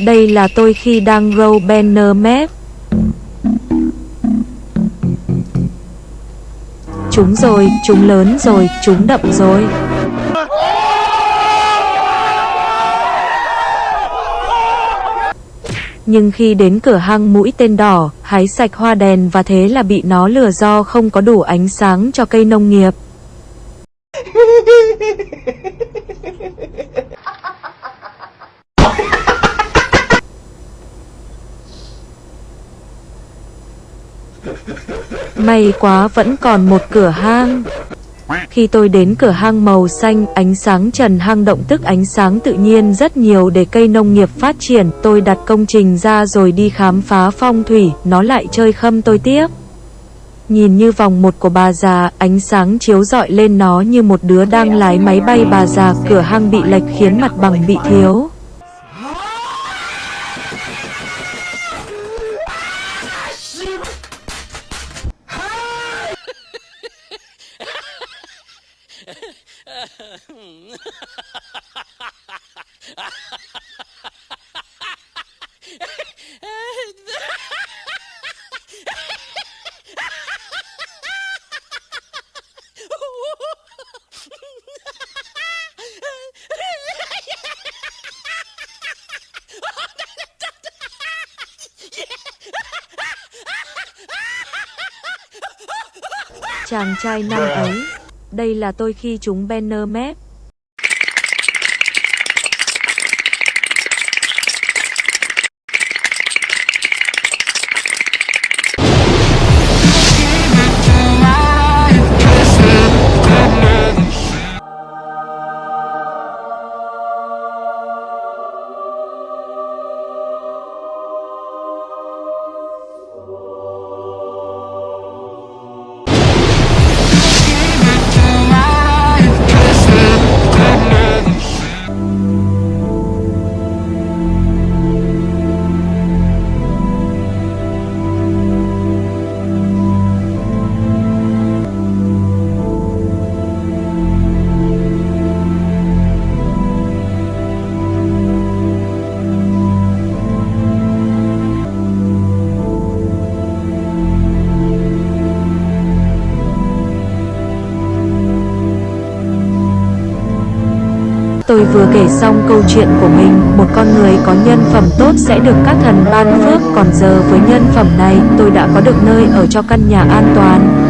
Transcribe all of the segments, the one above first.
Đây là tôi khi đang row banner map. Chúng rồi, chúng lớn rồi, chúng đậm rồi. Nhưng khi đến cửa hang mũi tên đỏ, hái sạch hoa đèn và thế là bị nó lừa do không có đủ ánh sáng cho cây nông nghiệp. May quá vẫn còn một cửa hang. Khi tôi đến cửa hang màu xanh, ánh sáng trần hang động tức ánh sáng tự nhiên rất nhiều để cây nông nghiệp phát triển. Tôi đặt công trình ra rồi đi khám phá phong thủy, nó lại chơi khâm tôi tiếp. Nhìn như vòng một của bà già, ánh sáng chiếu rọi lên nó như một đứa đang lái máy bay bà già, cửa hang bị lệch khiến mặt bằng bị thiếu. Chàng trai năm ấy. Đây là tôi khi chúng banner map vừa kể xong câu chuyện của mình, một con người có nhân phẩm tốt sẽ được các thần ban phước, còn giờ với nhân phẩm này, tôi đã có được nơi ở cho căn nhà an toàn.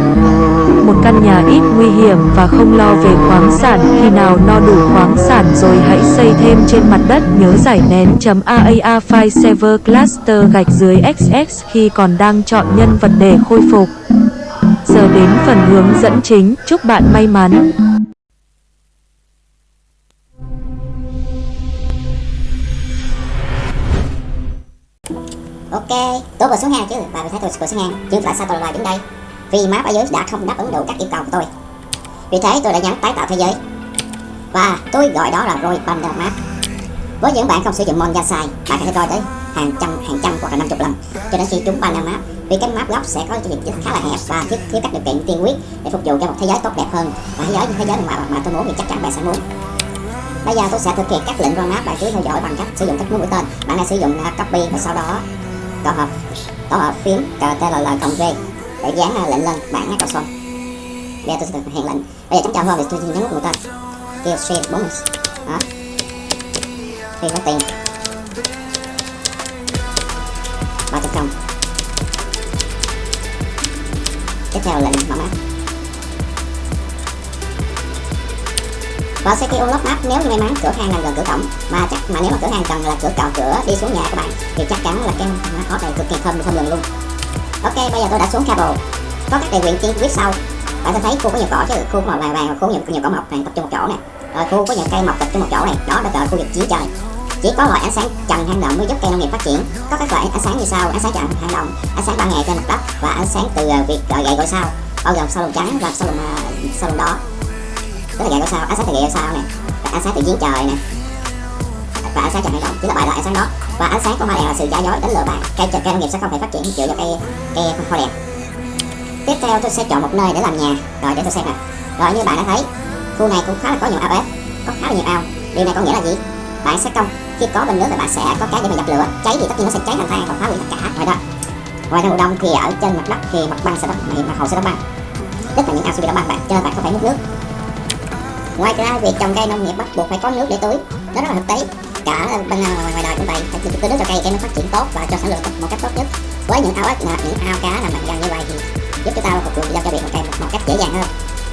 Một căn nhà ít nguy hiểm và không lo về khoáng sản, khi nào no đủ khoáng sản rồi hãy xây thêm trên mặt đất, nhớ giải nén.aaa file server cluster gạch dưới xx khi còn đang chọn nhân vật để khôi phục. Giờ đến phần hướng dẫn chính, chúc bạn may mắn. Ok, tôi vừa xuống hang chứ, và thấy tôi vừa xuống hang, nhưng tại sao tôi lại đứng đây? Vì map ở dưới đã không đáp ứng đủ các yêu cầu của tôi. Vì thế tôi đã nhấn tái tạo thế giới. Và tôi gọi đó là Roy Bundle Map. Với những bạn không sử dụng mon sai, bạn có thể coi tới hàng trăm, hàng trăm hoặc là 50 lần cho đến khi chúng Bundle Map. Vì cái map gốc sẽ có diện tích khá là hẹp và thiếu, thiếu các điều kiện tiên quyết để phục vụ cho một thế giới tốt đẹp hơn và thế giới như thế giới mà mà tôi muốn thì chắc chắn bạn sẽ muốn. Bây giờ tôi sẽ thực hiện các lệnh run map bạn cứ theo dõi bằng cách sử dụng các mũi tên. Bạn đã sử dụng à, copy và sau đó tổ hợp tổ hợp phím CTRL cộng V. Để dán lệnh lên bảng nhắc xong bây giờ tôi sẽ thực hiện lệnh. Bây giờ chấm chào hơn thì tôi nhấn nút mũi tên kêu stream bonus. Đó. Khi có tiền. Ba trăm công tiếp theo lệnh mở map và sẽ kêu lắp map nếu như may mắn cửa hàng nằm gần cửa cổng. Mà chắc mà nếu mà cửa hàng cần là cửa cào cửa đi xuống nhà các bạn thì chắc chắn là cái hot này cực kỳ thơm thơm lừng luôn. Ok bây giờ tôi đã xuống cable có các điều nguyện chi tiết sau. Bạn sẽ thấy khu có nhiều cỏ chứ khu có màu vàng vàng và khu nhiều, nhiều cỏ mọc này tập trung một chỗ này rồi khu có nhiều cây mọc tập trung một chỗ này đó là khu vực chiến trời. Chỉ có loại ánh sáng trần hang động mới giúp cây nông nghiệp phát triển. Có các loại ánh sáng như sau ánh sáng trần hang động ánh sáng ban ngày trên mặt đất và ánh sáng từ à, việc gọi gậy gọi sao bao gồm sao lồng trắng và sao lồng à, sao lồng đỏ tức là dạng sao? Ánh sáng thì gậy sao này và ánh sáng từ giếng trời nè. Và ánh sáng trần hành động chính là bài loại ánh sáng đó. Và ánh sáng của hoa đèn là sự giả dối đến lừa bạn. Cây cây nông nghiệp sẽ không thể phát triển chịu được cây cây hoa đèn tiếp theo tôi sẽ chọn một nơi để làm nhà. Rồi để tôi xem nè. Rồi như bạn đã thấy, khu này cũng khá là có nhiều ao ép có khá là nhiều ao. Điều này có nghĩa là gì? Bạn sẽ công khi có bình nước thì bạn sẽ có cái để mà dập lửa. Cháy thì tất nhiên nó sẽ cháy thành than và phá hủy tất cả. Rồi đó. Ngoài ra mùa đông thì ở trên mặt đất thì mặt băng sẽ đóng, mặt hồ sẽ đóng băng. Tức là những ao sẽ bị đóng băng bạn, cho nên bạn không phải múc nước ngoài ra việc trồng cây nông nghiệp bắt buộc phải có nước để tưới. Đó rất là thực tế. Cả bên à, ngoài, ngoài đời cũng vậy. Phải tưới nước cho cây cây nó phát triển tốt và cho sản lượng một cách tốt nhất. Với những ao ếch à, những ao cá nằm gần như vậy thì giúp chúng ta phục vụ cho việc một cây một, một cách dễ dàng hơn.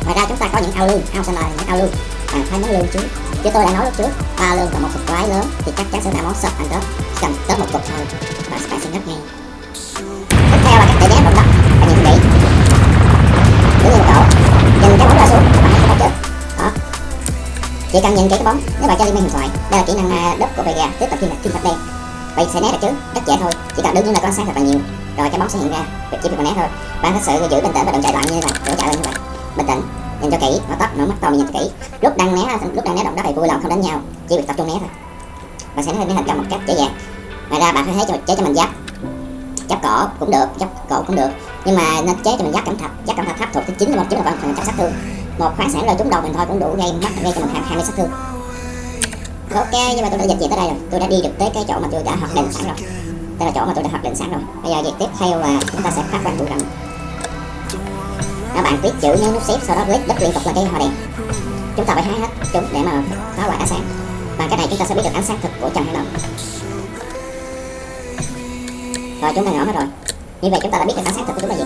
Ngoài ra chúng ta có những ao lương ao xanh là những ao lương bạn à, phải nấu lương trước. Như tôi đã nói lúc trước ba lương và một cục quái lớn. Thì chắc chắn sẽ là món sập ăn tết cầm tớp một cục thôi. Và bạn sẽ ngất ngay. Tiếp theo là cách để ghép động đất chỉ cần nhìn kỹ cái bóng nếu bạn chơi liên minh huyền thoại. Đây là kỹ năng à, đất của Vega tiếp tục thiên thạch thiên thạch đen. Vậy sẽ né được chứ rất dễ thôi. Chỉ cần đứng những là có sáng thật là nhiều. Rồi cái bóng sẽ hiện ra chỉ việc né thôi. Bạn thật sự giữ bình tĩnh và đừng chạy loạn như vậy đừng chạy lên như vậy. Bình tĩnh nhìn cho kỹ mở tóc mở mắt to nhìn cho kỹ. Lúc đang né lúc đang né động đất thì vui lòng không đánh nhau chỉ việc tập trung né thôi. Và sẽ né thành công một cách dễ dàng. Ngoài ra bạn phải thấy cho chế cho mình giáp. Giáp cỏ cũng được giáp cổ cũng được. Nhưng mà nên chế cho mình giáp cẩm thạch giáp cẩm thạch thấp thuộc thứ chín là một chín là phần trăm sát thương một khoáng sản rơi trúng đầu mình thôi, cũng đủ gây mất gây cho mình hai mươi sát thương ok, nhưng mà tôi đã dịch chuyển tới đây rồi. Tôi đã đi được tới cái chỗ mà tôi đã hoạch định sẵn rồi. Đây là chỗ mà tôi đã hoạch định sẵn rồi. Bây giờ việc tiếp theo là chúng ta sẽ phát quang bụi rậm các bạn viết chữ nhấn nút xếp, sau đó click đất liên tục là cái hoa đèn. Chúng ta phải hái hết chúng để mà phá hoại ánh sáng. Bằng cái này chúng ta sẽ biết được ánh sáng thực của trần hay không. Rồi, chúng ta nhỏ hết rồi. Như vậy chúng ta đã biết được ánh sáng thực của chúng là gì.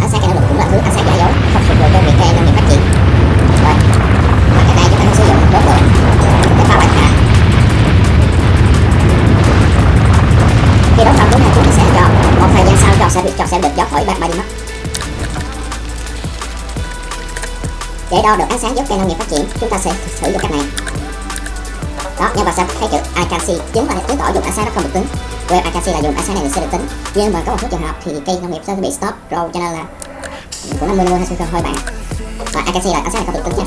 Ánh sáng cái nông cũng là thứ, ánh sáng giả dối. Đo được ánh sáng giúp cây nông nghiệp phát triển, chúng ta sẽ sử dụng cách này. Đó nhưng mà sẽ thấy chữ I chứng là chứng tỏ dùng ánh sáng nó không được tính web I là dùng ánh sáng này sẽ được tính nhưng mà có một số trường hợp thì cây nông nghiệp sẽ bị stop roll cho nên là cũng 50 50 hay thôi bạn. Và I là ánh sáng này không được tính nha.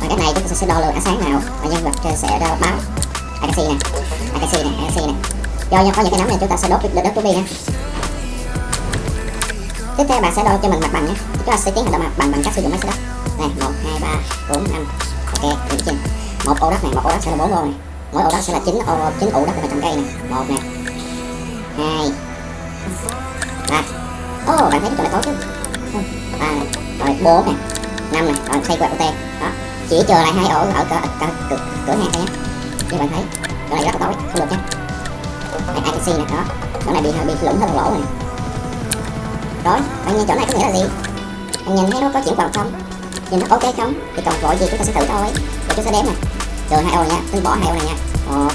Và cái này chúng ta sẽ đo lượng ánh sáng nào và nhân vật sẽ đo báo. I này I này I này. Do có những cái nấm này chúng ta sẽ đốt đất đất đi nha. Tiếp theo bạn sẽ đo cho mình mặt bằng nhé. Chúng ta sẽ tiến hành đo mặt bằng bằng cách sử dụng máy setup này một hai ba bốn năm. Ok điểm trên. Một ô đất này một ô đất sẽ là bốn ô này. Mỗi ô đất sẽ là chín ô chín ụ đất để trồng cây này. Một này. Hai. Ba. Ô oh, bạn thấy cái chỗ này tốt chứ? Ba này. Rồi bốn này. Năm này. Rồi xây quẹt ô đó. Chỉ chờ lại hai ổ ở cửa, cửa, cửa, cửa hàng thôi nhé. Như bạn thấy chỗ này rất là tối không được nhé. Đây ai can này đó. Chỗ này bị bị lủng hơn lỗ này rồi bạn nhìn chỗ này có nghĩa là gì? Bạn nhìn thấy nó có chuyển vòng không? Nhìn nó ok không thì còn vội gì chúng ta sẽ thử thôi. Để chúng ta đếm này rồi hai ô nha. Tôi bỏ hai ô này nha. Một,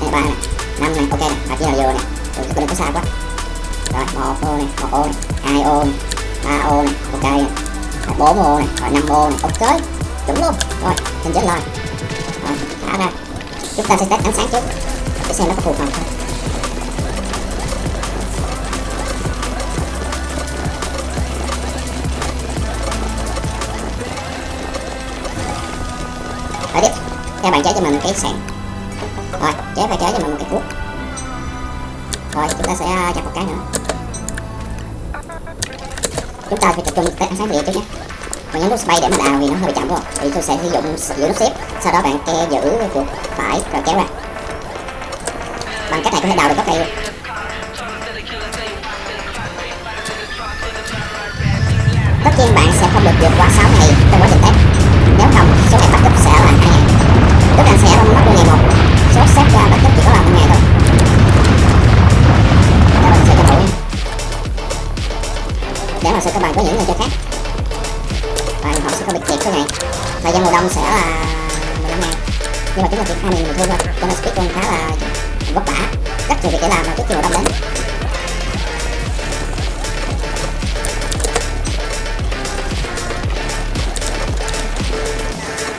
hai, ba này. Năm này. Ok này à chỉ là vừa này rồi tôi đừng có xa quá. Rồi, một ô này, một ô này, hai ô này, ba ô này. Ok này bốn ô này. Rồi, năm ô này. Ok. Chuẩn luôn. Rồi, hình chết lời rồi, thả ra. Chúng ta sẽ test ánh sáng trước. Để xem nó có phù hợp không. Theo bạn chế cho mình một cái sàn. Rồi chế và chế cho mình một cái cuốc. Rồi, chúng ta sẽ à, chặt một cái nữa. Chúng ta phải tập trung tới ánh sáng địa trước nhé. Còn nhấn nút space để mà đào vì nó hơi bị chậm không? thì tôi sẽ sử dụng giữ nút xếp. Sau đó bạn ke giữ chuột phải rồi kéo ra. Bằng cách này có thể đào được gốc cây luôn. Tất nhiên bạn sẽ không được vượt qua 6 ngày trong quá trình test. Nếu không, số ngày bắt cấp sẽ là 2 ngày tức là sẽ mất luôn ngày một. Số xét ra bắt chấp chỉ có là một ngày thôi. Các bạn sẽ cho đủ để mà sự các bạn có những người chơi khác. Và họ sẽ không bị kẹt số ngày thời gian mùa đông sẽ là 15 ngày. Nhưng mà chúng ta chỉ 20 người thôi thôi. Cho nên speedrun khá là vất vả. Rất nhiều việc để làm mà trước khi mùa đông đến.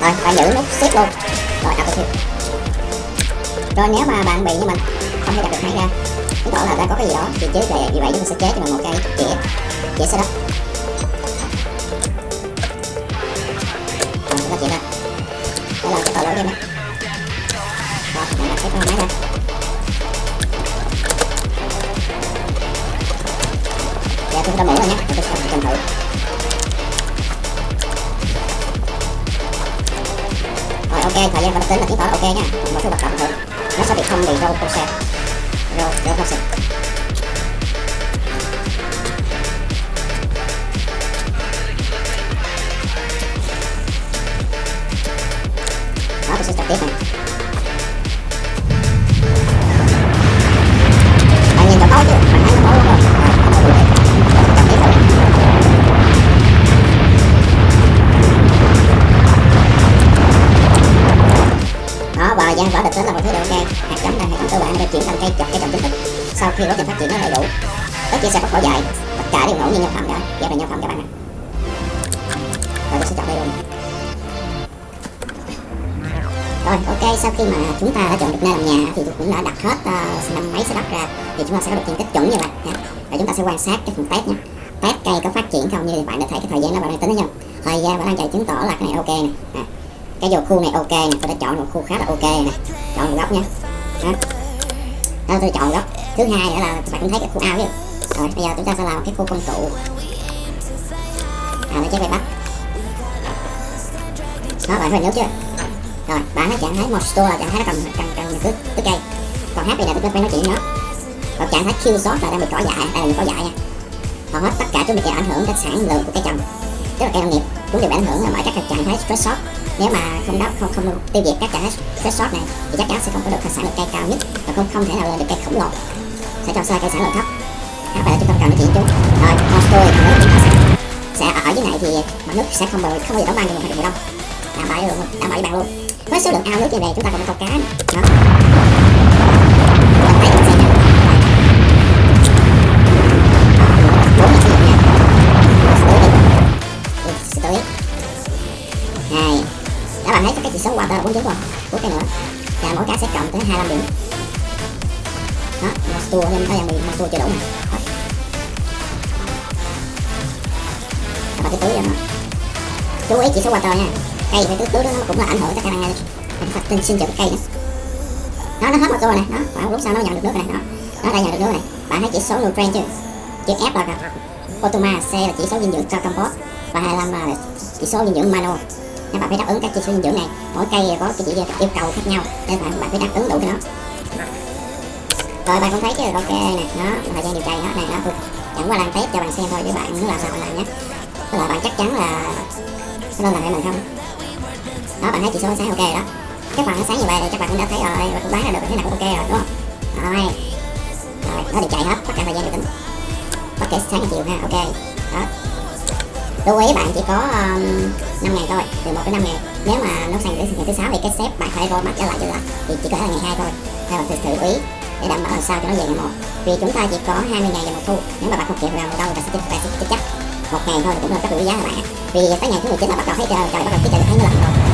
Rồi phải giữ nút xếp luôn rồi đặt rồi, nếu mà bạn bị như mình, không thể đặt được hai ra chứng tỏ là đã có cái gì đó thì chế về vì vậy chúng ta sẽ chế cho mình một cái dễ dễ sẽ rồi, chúng ta chuyển ra. Đây là cái tội lỗi game này hay để chuyển thành trồng chính thức sau khi quá trình phát triển nó đầy đủ tất chia sẽ có cỏ dài tất cả đều ngẫu nhiên nhân phẩm cả vậy là nhân phẩm các bạn ạ rồi tôi sẽ chọn đây luôn. Rồi ok sau khi mà chúng ta đã chọn được nơi làm nhà thì cũng đã đặt hết uh, năm mấy setup ra thì chúng ta sẽ có được diện tích chuẩn như vậy nha. và chúng ta sẽ quan sát cái phần test nhé. Test cây có phát triển không như bạn đã thấy cái thời gian nó bạn đang tính thấy không thời gian bạn đang chạy chứng tỏ là cái này ok nè. À, cái vô khu này ok nè tôi đã chọn một khu khá là ok nè. Chọn một góc nhé đó tôi chọn góc thứ hai nữa là bạn cũng thấy cái khu ao chứ rồi, bây giờ chúng ta sẽ làm cái khu công cụ à nó trái bay bắt. Nó bạn phải nhớ chưa? Rồi, bạn nó trạng thái một store là trạng thái nó cần cần cần cứ cứ cây. Còn happy này tôi phải nói chuyện nữa còn trạng thái kill shot là đang bị cỏ dại, đây là cỏ dại nha. Hầu hết tất cả chúng bị ảnh hưởng đến sản lượng của cây trồng, tức là cây nông nghiệp. Cũng đều bị ảnh hưởng bởi các trạng thái stress shot nếu mà không đáp, không không tiêu diệt các trạng thái shot này, thì chắc chắn sẽ không có được sản lượng cây cao nhất và không không thể nào lên được cây khổng lồ. Sẽ cho sai cây sản lượng thấp. Các bạn chúng ta cần nói chuyện chúng rồi con tôi chúng ta sẽ sẽ ở dưới này thì mặt nước sẽ không bao không bao giờ đóng băng được mùa đông. Đảm bảo luôn, đảm bảo với bạn luôn. Với số lượng ao nước như này chúng ta còn có câu cá nữa. Đó. Mỗi cái sẽ cộng tới 25 điểm. Đó, một tour em thấy em bị một tour chưa đủ nè. và Các bạn cứ tưới cho nó. Chú ý chỉ số water nha. Cây phải tưới tưới nó cũng là ảnh hưởng tới khả năng phát sinh sinh trưởng cây nữa nó nó hết một tour này nó. Khoảng lúc sau nó nhận được nước này nó. Nó đã nhận được nước này. Bạn thấy chỉ số nutrient chưa chữ F là Otoma C là chỉ số dinh dưỡng cho compost và 25 là chỉ số dinh dưỡng manual nên bạn phải đáp ứng các chỉ số dinh dưỡng này. Mỗi cây có cái chỉ yêu cầu khác nhau, nên bạn bạn phải đáp ứng đủ cho nó rồi, bạn cũng thấy chứ ok nè nó, thời gian điều trị nó này, nó tôi chẳng qua làm test cho bạn xem thôi, chứ bạn muốn làm sao bạn làm nhé. Tức là bạn chắc chắn là nó lên làm hay mình không? Đó, bạn thấy chỉ số sáng ok rồi đó. Cái bạn sáng như vậy thì các bạn cũng đã thấy rồi và cũng đoán ra được thế nào cũng ok rồi, đúng không? Rồi. Rồi, nó điều chạy hết tất cả thời gian được tính. Bất kể sáng hay chiều ha, ok. Đó lưu ý bạn chỉ có um, 5 ngày thôi từ 1 đến 5 ngày. Nếu mà nó sang đến ngày thứ sáu thì cái xếp bạn phải roll mắt trở lại trở lại thì chỉ có là ngày hai thôi. Theo bạn thử lưu ý để đảm bảo làm sao cho nó về ngày một. Vì chúng ta chỉ có 20 ngày vào một thu nếu mà bạn không kịp vào mùa đông thì sẽ bạn sẽ chết chắc. Một ngày thôi cũng là rất quý giá các bạn vì tới ngày thứ 19 là bắt đầu thấy trời trời bắt đầu thấy trời thấy nó lạnh rồi.